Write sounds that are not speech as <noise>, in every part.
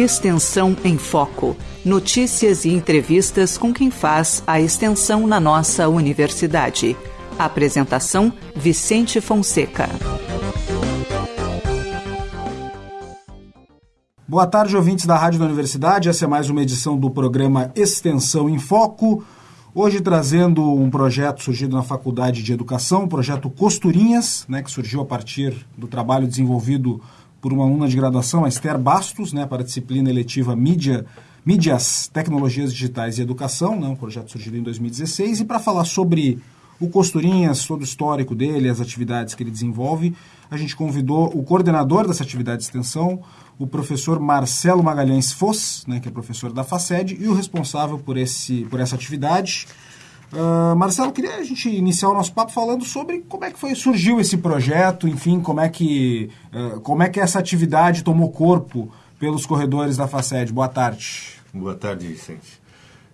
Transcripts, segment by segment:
Extensão em Foco. Notícias e entrevistas com quem faz a extensão na nossa universidade. Apresentação: Vicente Fonseca. Boa tarde, ouvintes da Rádio da Universidade. Essa é mais uma edição do programa Extensão em Foco. Hoje trazendo um projeto surgido na Faculdade de Educação, o projeto Costurinhas, né, que surgiu a partir do trabalho desenvolvido por uma aluna de graduação, a Esther Bastos, né, para a disciplina eletiva Mídia, Mídias, Tecnologias Digitais e Educação, né, um projeto surgido em 2016. E para falar sobre o Costurinhas, todo o histórico dele, as atividades que ele desenvolve, a gente convidou o coordenador dessa atividade de extensão, o professor Marcelo Magalhães Foss, né, que é professor da FACED, e o responsável por, esse, por essa atividade, Uh, Marcelo, queria a gente iniciar o nosso papo falando sobre como é que foi surgiu esse projeto, enfim, como é que uh, como é que essa atividade tomou corpo pelos corredores da Faced. Boa tarde. Boa tarde, Vicente.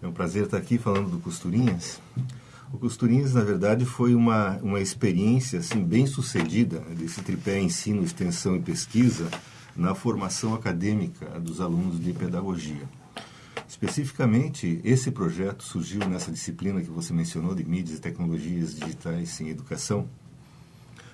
É um prazer estar aqui falando do Costurinhas. O Costurinhas, na verdade, foi uma, uma experiência assim, bem sucedida desse tripé ensino, extensão e pesquisa na formação acadêmica dos alunos de pedagogia. Especificamente, esse projeto surgiu nessa disciplina que você mencionou de mídias e tecnologias digitais em educação,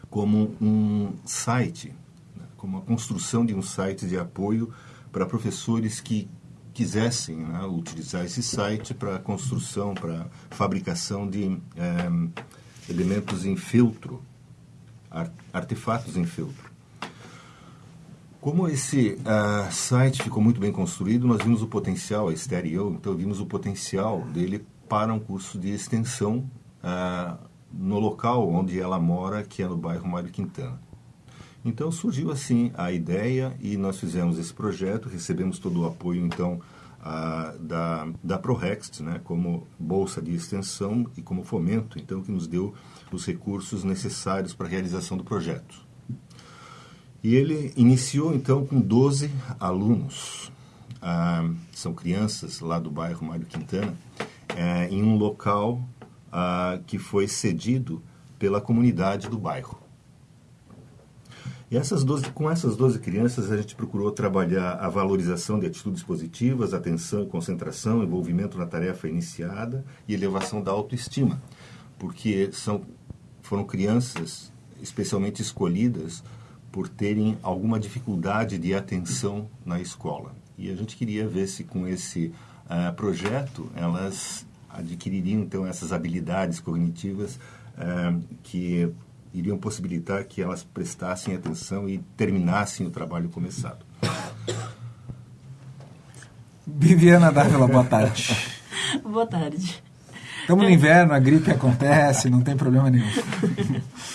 como um site, né, como a construção de um site de apoio para professores que quisessem né, utilizar esse site para construção, para fabricação de é, elementos em filtro, artefatos em filtro. Como esse uh, site ficou muito bem construído, nós vimos o potencial, a Esther e eu, então vimos o potencial dele para um curso de extensão uh, no local onde ela mora, que é no bairro Mário Quintana. Então surgiu assim a ideia e nós fizemos esse projeto, recebemos todo o apoio então uh, da, da ProRext, né, como bolsa de extensão e como fomento, então que nos deu os recursos necessários para a realização do projeto. E ele iniciou então com 12 alunos, ah, são crianças lá do bairro Mário Quintana, eh, em um local ah, que foi cedido pela comunidade do bairro. E essas 12, com essas 12 crianças, a gente procurou trabalhar a valorização de atitudes positivas, atenção, concentração, envolvimento na tarefa iniciada e elevação da autoestima, porque são, foram crianças especialmente escolhidas por terem alguma dificuldade de atenção na escola. E a gente queria ver se com esse uh, projeto elas adquiririam então essas habilidades cognitivas uh, que iriam possibilitar que elas prestassem atenção e terminassem o trabalho começado. Viviana Dávila, boa tarde. <laughs> boa tarde. Estamos no inverno, a gripe acontece, não tem problema nenhum.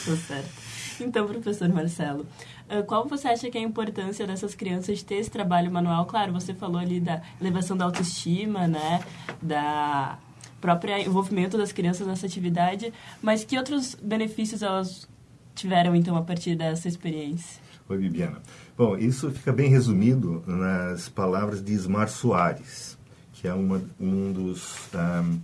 Tô certo. <laughs> Então, professor Marcelo, ah, qual você acha que é a importância dessas crianças ter esse trabalho manual? Claro, você falou ali da elevação da autoestima, né? Da própria envolvimento das crianças nessa atividade, mas que outros benefícios elas tiveram, então, a partir dessa experiência? Oi, Bibiana. Bom, isso fica bem resumido nas palavras de Ismar Soares, que é uma, um dos... Um,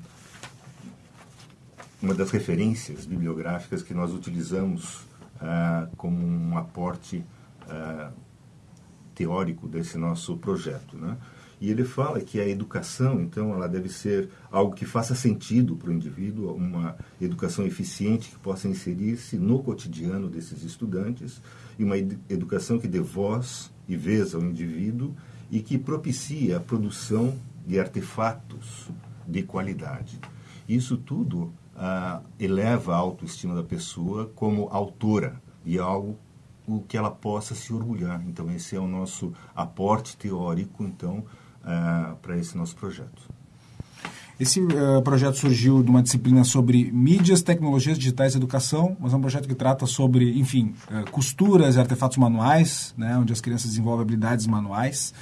uma das referências bibliográficas que nós utilizamos ah, como um aporte ah, teórico desse nosso projeto. Né? E ele fala que a educação, então, ela deve ser algo que faça sentido para o indivíduo, uma educação eficiente que possa inserir-se no cotidiano desses estudantes, e uma educação que dê voz e vez ao indivíduo e que propicie a produção de artefatos de qualidade. Isso tudo uh, eleva a autoestima da pessoa como autora de algo o que ela possa se orgulhar. Então, esse é o nosso aporte teórico, então, uh, para esse nosso projeto. Esse uh, projeto surgiu de uma disciplina sobre mídias, tecnologias digitais e educação, mas é um projeto que trata sobre, enfim, uh, costuras e artefatos manuais, né, onde as crianças desenvolvem habilidades manuais.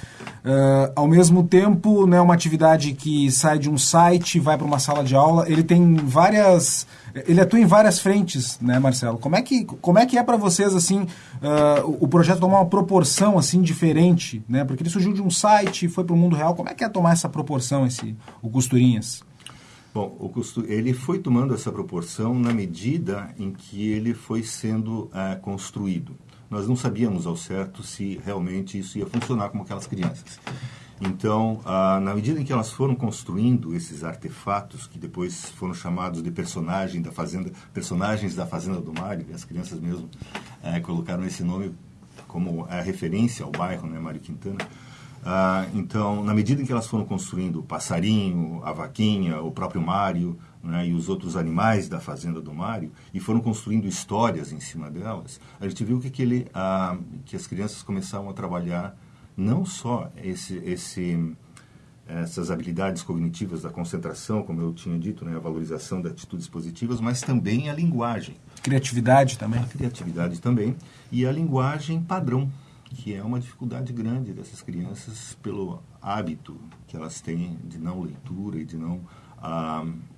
Uh, ao mesmo tempo, né, uma atividade que sai de um site vai para uma sala de aula. Ele tem várias ele atua em várias frentes, né, Marcelo? Como é que, como é, que é para vocês, assim, uh, o projeto tomar uma proporção, assim, diferente, né? Porque ele surgiu de um site, foi para o mundo real. Como é que é tomar essa proporção, esse, o Costurinhas? Bom, o custo, ele foi tomando essa proporção na medida em que ele foi sendo uh, construído. Nós não sabíamos ao certo se realmente isso ia funcionar com aquelas crianças. Então, ah, na medida em que elas foram construindo esses artefatos, que depois foram chamados de personagem da fazenda, personagens da Fazenda do Mário, as crianças mesmo eh, colocaram esse nome como a referência ao bairro, né, Mário Quintana. Ah, então, na medida em que elas foram construindo o passarinho, a vaquinha, o próprio Mário né, e os outros animais da fazenda do Mário, e foram construindo histórias em cima delas, a gente viu que, que, ele, ah, que as crianças começaram a trabalhar não só esse, esse, essas habilidades cognitivas da concentração, como eu tinha dito, né, a valorização de atitudes positivas, mas também a linguagem. Criatividade também. A criatividade também. E a linguagem padrão, que é uma dificuldade grande dessas crianças pelo hábito que elas têm de não leitura e de não, ah, ah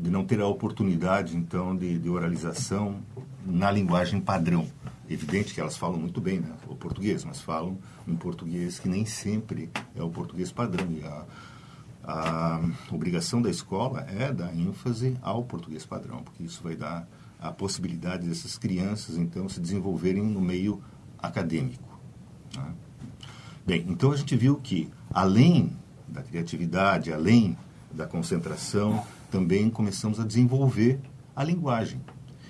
de não ter a oportunidade, então, de, de oralização na linguagem padrão. Evidente que elas falam muito bem né, o português, mas falam um português que nem sempre é o português padrão. E a, a obrigação da escola é dar ênfase ao português padrão, porque isso vai dar a possibilidade dessas crianças, então, se desenvolverem no meio acadêmico. Né? Bem, então a gente viu que, além da criatividade, além da concentração, também começamos a desenvolver a linguagem.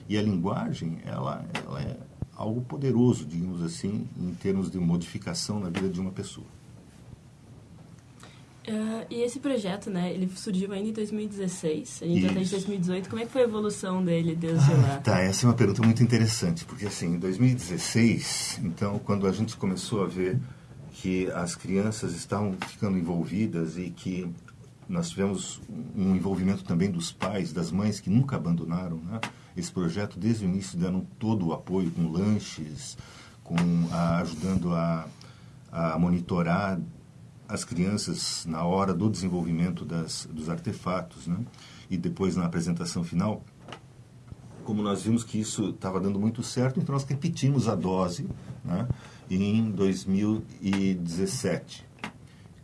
E a linguagem, ela, ela é algo poderoso, digamos assim, em termos de modificação na vida de uma pessoa. Uh, e esse projeto, né, ele surgiu ainda em 2016, a gente já está em 2018, como é que foi a evolução dele desde ah, lá? Tá, essa é uma pergunta muito interessante, porque assim, em 2016, então, quando a gente começou a ver que as crianças estavam ficando envolvidas e que nós tivemos um envolvimento também dos pais, das mães que nunca abandonaram, né? esse projeto desde o início dando todo o apoio com lanches, com a, ajudando a, a monitorar as crianças na hora do desenvolvimento das, dos artefatos, né? E depois na apresentação final, como nós vimos que isso estava dando muito certo, então nós repetimos a dose, né? Em 2017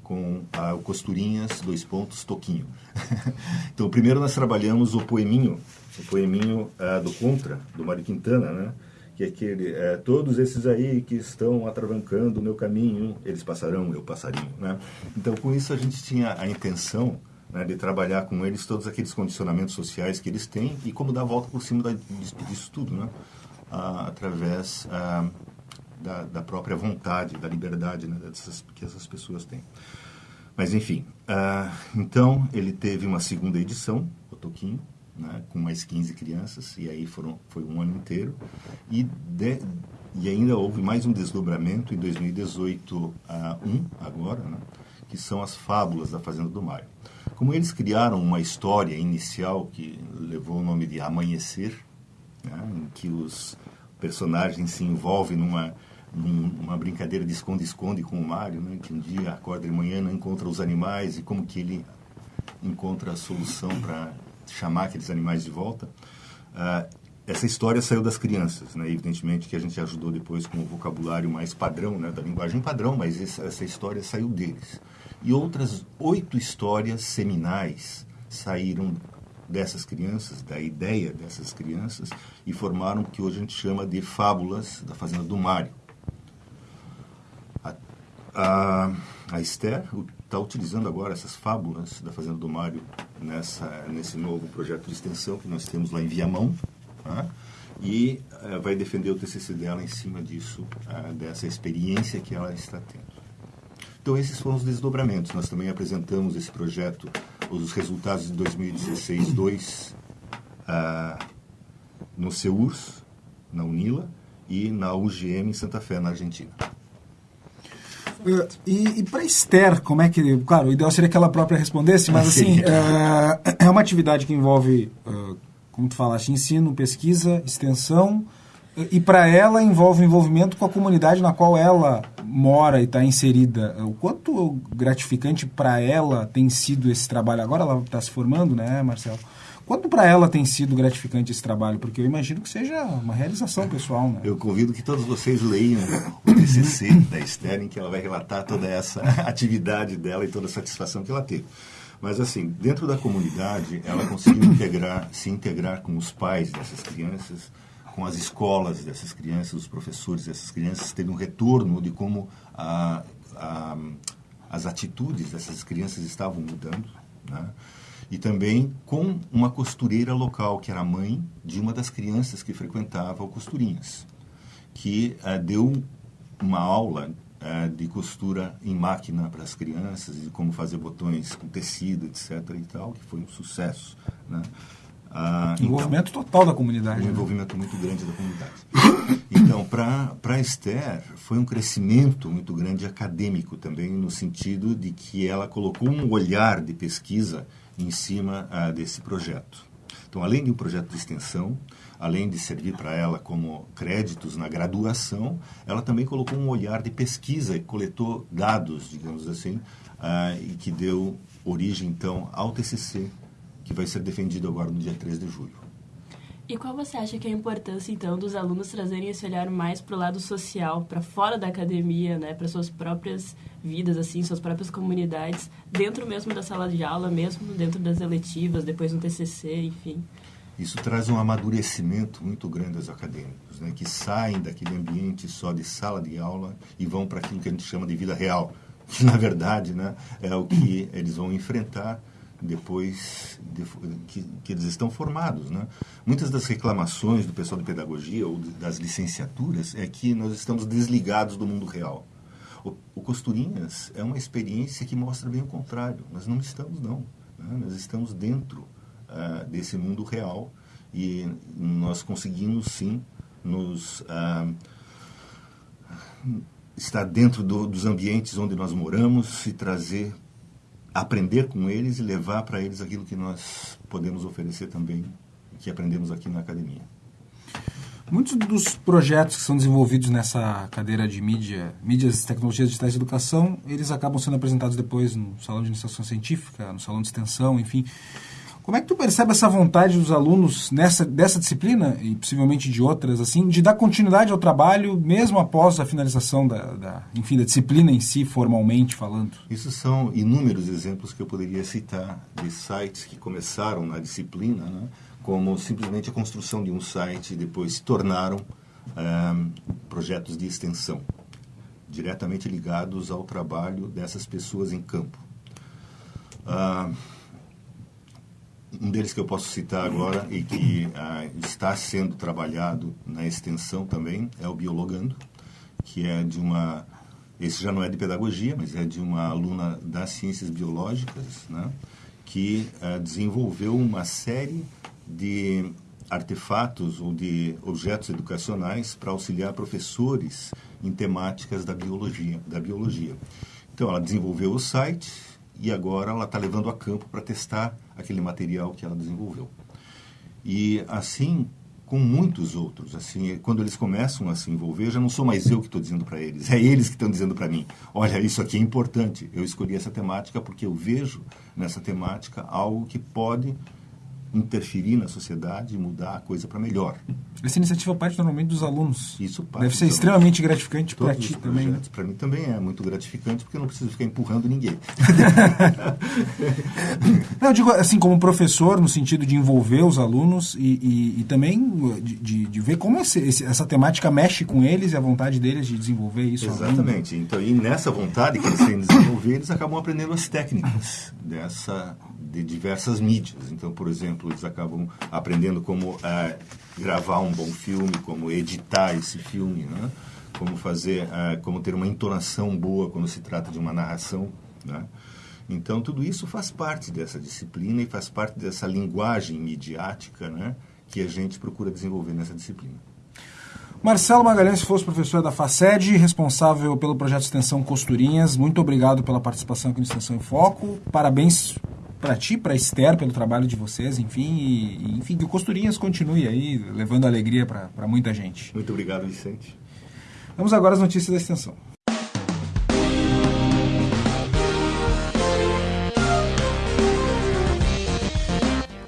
com a, o Costurinhas, dois pontos, Toquinho. <laughs> então, primeiro nós trabalhamos o poeminho o poeminho uh, do Contra, do Mário Quintana, né? que é aquele, uh, todos esses aí que estão atravancando o meu caminho, eles passarão, eu passarinho, né? Então, com isso a gente tinha a intenção né, de trabalhar com eles todos aqueles condicionamentos sociais que eles têm e como dar a volta por cima da, disso tudo, né? Uh, através da, da, própria vontade, da liberdade né, dessas, que essas pessoas têm. Mas, enfim, então ele teve uma segunda edição, o Toquinho, né, com mais 15 crianças, e aí foram, foi um ano inteiro. E, de, e ainda houve mais um desdobramento em 2018 a uh, um, agora, né, que são as fábulas da Fazenda do Maio. Como eles criaram uma história inicial que levou o nome de Amanhecer, né, em que os personagens se envolvem numa, numa brincadeira de esconde-esconde com o Mário, né, que um dia acorda de manhã, não encontra os animais e como que ele encontra a solução para chamar aqueles animais de volta. Uh, essa história saiu das crianças, né? Evidentemente que a gente ajudou depois com o vocabulário mais padrão, né? Da linguagem padrão, mas essa história saiu deles. E outras oito histórias seminais saíram dessas crianças, da ideia dessas crianças, e formaram o que hoje a gente chama de fábulas da Fazenda do Mário. A, a, Esther está utilizando agora essas fábulas da Fazenda do Mário nessa, nesse novo projeto de extensão que nós temos lá em Viamão, tá? e uh, vai defender o TCC dela em cima disso, uh, dessa experiência que ela está tendo. Então, esses foram os desdobramentos. Nós também apresentamos esse projeto, os resultados de 2016, 2, uh, no CEURS, na UNILA, e na UGM em Santa Fé, na Argentina. Uh, e, e para Esther, como é que. Claro, o ideal seria que ela própria respondesse, mas assim, uh, é uma atividade que envolve, uh, como tu falaste, ensino, pesquisa, extensão, e para ela envolve envolvimento com a comunidade na qual ela mora e está inserida. O quanto gratificante para ela tem sido esse trabalho? Agora ela está se formando, né, Marcelo? Quanto para ela tem sido gratificante esse trabalho? Porque eu imagino que seja uma realização pessoal, né? Eu convido que todos vocês leiam o TCC da Esther, em que ela vai relatar toda essa <laughs> atividade dela e toda a satisfação que ela teve. Mas assim, dentro da comunidade, ela conseguiu integrar, se integrar com os pais dessas crianças, com as escolas dessas crianças, os professores dessas crianças, teve um retorno de como a, a, as atitudes dessas crianças estavam mudando. Né? E também com uma costureira local, que era mãe de uma das crianças que frequentava o Costurinhas, que uh, deu uma aula uh, de costura em máquina para as crianças, de como fazer botões com tecido, etc. e tal, que foi um sucesso. Né? Ah, então, envolvimento então, total da comunidade. Um né? envolvimento muito grande da comunidade. <coughs> Então, para a Esther, foi um crescimento muito grande acadêmico também, no sentido de que ela colocou um olhar de pesquisa em cima ah, desse projeto. Então, além de um projeto de extensão, além de servir para ela como créditos na graduação, ela também colocou um olhar de pesquisa e coletou dados, digamos assim, ah, e que deu origem, então, ao TCC, que vai ser defendido agora no dia 3 de julho. E qual você acha que é a importância, então, dos alunos trazerem esse olhar mais para o lado social, para fora da academia, né, para suas próprias vidas, assim, suas próprias comunidades, dentro mesmo da sala de aula, mesmo dentro das eletivas, depois no TCC, enfim? Isso traz um amadurecimento muito grande aos acadêmicos, né, que saem daquele ambiente só de sala de aula e vão para aquilo que a gente chama de vida real, <laughs> que na verdade, né, é o que eles vão enfrentar depois de, que, que, eles estão formados. Né? Muitas das reclamações do pessoal de pedagogia ou das licenciaturas é que nós estamos desligados do mundo real. O, o Costurinhas é uma experiência que mostra bem o contrário. Nós não estamos, não. Né? Nós estamos dentro uh, desse mundo real e nós conseguimos, sim, nos... Uh, estar dentro do, dos ambientes onde nós moramos e trazer aprender com eles e levar para eles aquilo que nós podemos oferecer também, que aprendemos aqui na academia. Muitos dos projetos que são desenvolvidos nessa cadeira de mídia, mídias e tecnologias digitais de educação, eles acabam sendo apresentados depois no salão de iniciação científica, no salão de extensão, enfim. Como é que tu percebe essa vontade dos alunos nessa dessa disciplina e possivelmente de outras assim, de dar continuidade ao trabalho mesmo após a finalização da, da, enfim, da disciplina em si, formalmente falando? Isso são inúmeros exemplos que eu poderia citar de sites que começaram na disciplina, né, como simplesmente a construção de um site e depois se tornaram um, projetos de extensão diretamente ligados ao trabalho dessas pessoas em campo. Uh, deles que eu posso citar agora e que ah, está sendo trabalhado na extensão também é o Biologando, que é de uma. Esse já não é de pedagogia, mas é de uma aluna das ciências biológicas, né, que ah, desenvolveu uma série de artefatos ou de objetos educacionais para auxiliar professores em temáticas da biologia, da biologia. Então, ela desenvolveu o site, e agora ela está levando a campo para testar aquele material que ela desenvolveu. E assim com muitos outros. Assim, quando eles começam a se envolver, já não sou mais eu que estou dizendo para eles, é eles que estão dizendo para mim: olha, isso aqui é importante. Eu escolhi essa temática porque eu vejo nessa temática algo que pode interferir na sociedade e mudar a coisa para melhor. Essa iniciativa parte normalmente dos alunos. Isso parte Deve ser extremamente gratificante para ti também. Né? Para mim também é muito gratificante porque eu não preciso ficar empurrando ninguém. <laughs> não, eu digo assim como professor no sentido de envolver os alunos e, e, e também de, de, de, ver como esse, esse, essa temática mexe com eles e a vontade deles de desenvolver isso. Exatamente. Então, e nessa vontade que eles têm de desenvolver, eles acabam aprendendo as técnicas dessa de diversas mídias. Então, por exemplo, eles acabam aprendendo como é, gravar um bom filme, como editar esse filme, né? como fazer, é, como ter uma entonação boa quando se trata de uma narração. Né? Então, tudo isso faz parte dessa disciplina e faz parte dessa linguagem midiática né? que a gente procura desenvolver nessa disciplina. Marcelo Magalhães fosse professor da FACED, responsável pelo projeto de extensão Costurinhas. Muito obrigado pela participação aqui no Extensão em Foco. Parabéns para ti, para Esther, pelo trabalho de vocês, enfim, e, enfim, que o Costurinhas continue aí, levando alegria para muita gente. Muito obrigado, Vicente. Vamos agora às notícias da extensão.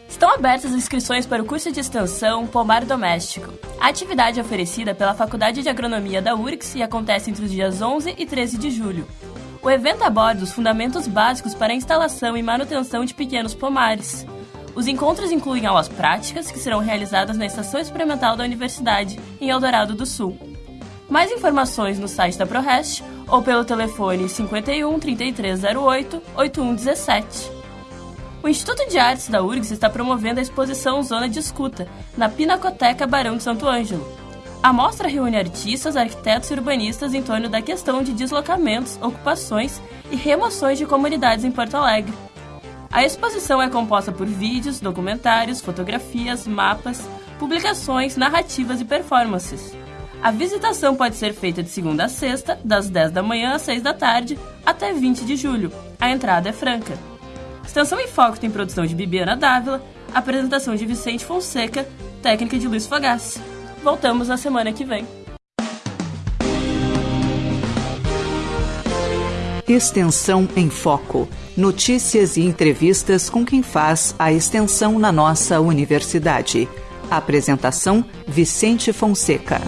Estão abertas as inscrições para o curso de extensão Pomar Doméstico. A atividade é oferecida pela Faculdade de Agronomia da URGS e acontece entre os dias 11 e 13 de julho. O evento aborda os fundamentos básicos para a instalação e manutenção de pequenos pomares. Os encontros incluem aulas práticas que serão realizadas na Estação Experimental da Universidade, em Eldorado do Sul. Mais informações no site da ProRest ou pelo telefone 51 3308 8117. O Instituto de Artes da URGS está promovendo a exposição Zona de Escuta, na Pinacoteca Barão de Santo Ângelo. A mostra reúne artistas, arquitetos e urbanistas em torno da questão de deslocamentos, ocupações e remoções de comunidades em Porto Alegre. A exposição é composta por vídeos, documentários, fotografias, mapas, publicações, narrativas e performances. A visitação pode ser feita de segunda a sexta, das 10 da manhã às 6 da tarde, até 20 de julho. A entrada é franca. Extensão em Foco tem produção de Bibiana Dávila, apresentação de Vicente Fonseca, técnica de Luiz Fogassi. Voltamos na semana que vem. Extensão em Foco. Notícias e entrevistas com quem faz a extensão na nossa universidade. Apresentação: Vicente Fonseca.